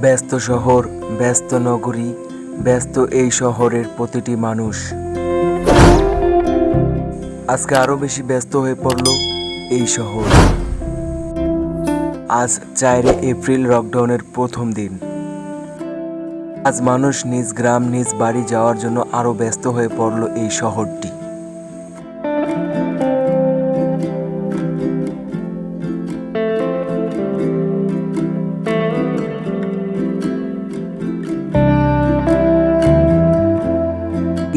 ব্যস্ত শহর, ব্যস্ত নগরী, ব্যস্ত এই শহরের প্রতিটি মানুষ। আজকে আরও বেশি ব্যস্ত হয়ে পড়ল এই শহর। আজ চারে এপ্রিল লকডাউনের প্রথম দিন। আজ মানুষ নিজ গ্রাম, নিজ বাড়ি যাওয়ার জন্য আরও ব্যস্ত হয়ে পড়ল এই শহরটি।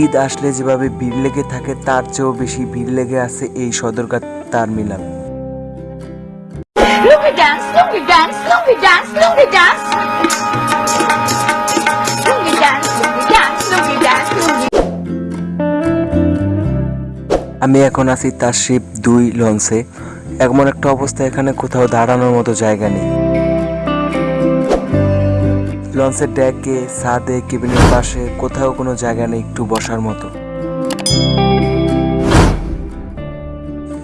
ঈদ আসলে যেভাবে ভিড় লেগে থাকে তার চেয়েও বেশি ভিড় লেগে আছে এই সদরঘাট টার্মিনাল। আমি এখন আছি তার শিপ দুই লঞ্চে। এমন একটা অবস্থা এখানে কোথাও দাঁড়ানোর মতো জায়গা নেই। লঞ্চের ডেকে, ছাদে, কেবিনের পাশে, কোথাও কোনো জায়গা নেই একটু বসার মতো।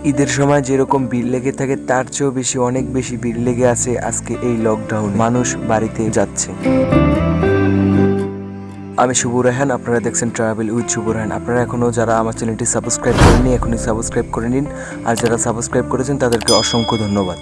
ঈদের সময় যেরকম ভিড় লেগে থাকে, তার চেয়েও বেশি অনেক বেশি ভিড় লেগে আছে আজকে এই লকডাউন মানুষ বাড়িতে যাচ্ছে। আমি শুভ রেহান, আপনারা দেখছেন ট্রাভেল উইথ শুভ রেহান। আপনারা এখনও যারা আমার চ্যানেলটি সাবস্ক্রাইব করেননি, এখনই সাবস্ক্রাইব করে নিন। আর যারা সাবস্ক্রাইব করেছেন, তাদেরকে অসংখ্য ধন্যবাদ।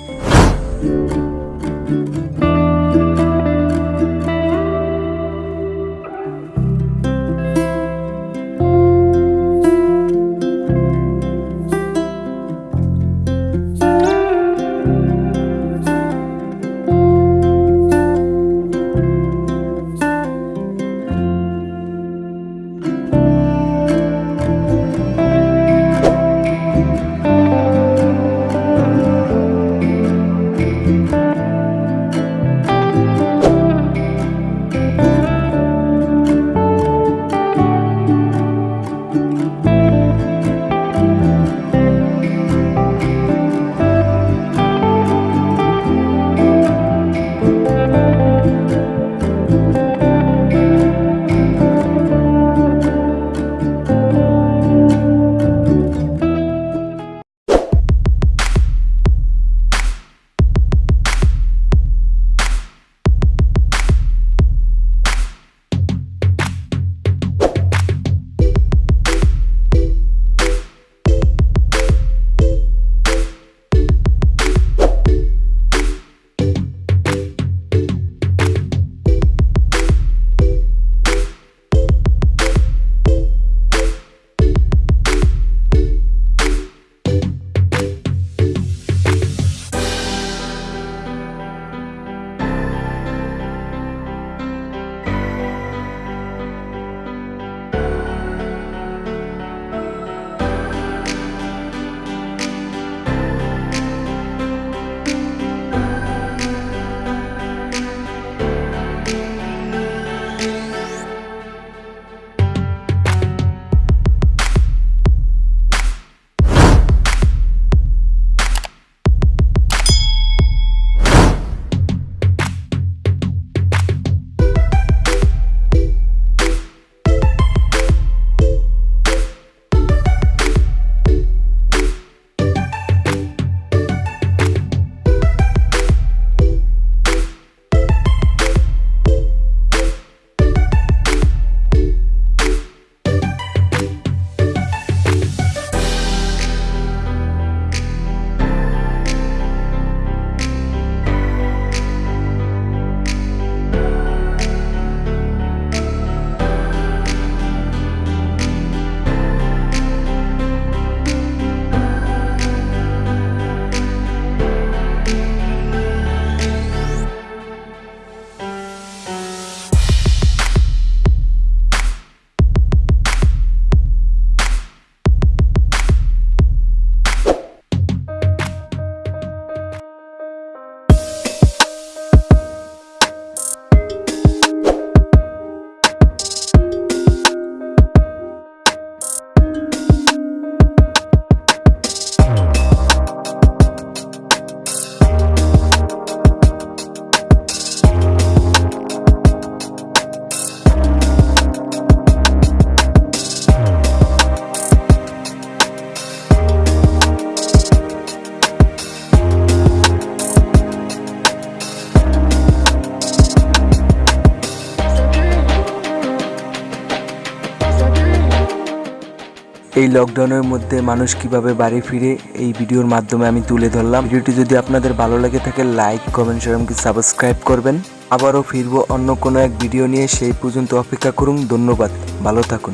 এই লকডাউনের মধ্যে মানুষ কীভাবে বাড়ি ফিরে, এই ভিডিওর মাধ্যমে আমি তুলে ধরলাম। ভিডিওটি যদি আপনাদের ভালো লাগে থাকে লাইক কমেন্ট শেয়ার এমনকি সাবস্ক্রাইব করবেন। আবারও ফিরবো অন্য কোনো এক ভিডিও নিয়ে, সেই পর্যন্ত অপেক্ষা করুন। ধন্যবাদ। ভালো থাকুন।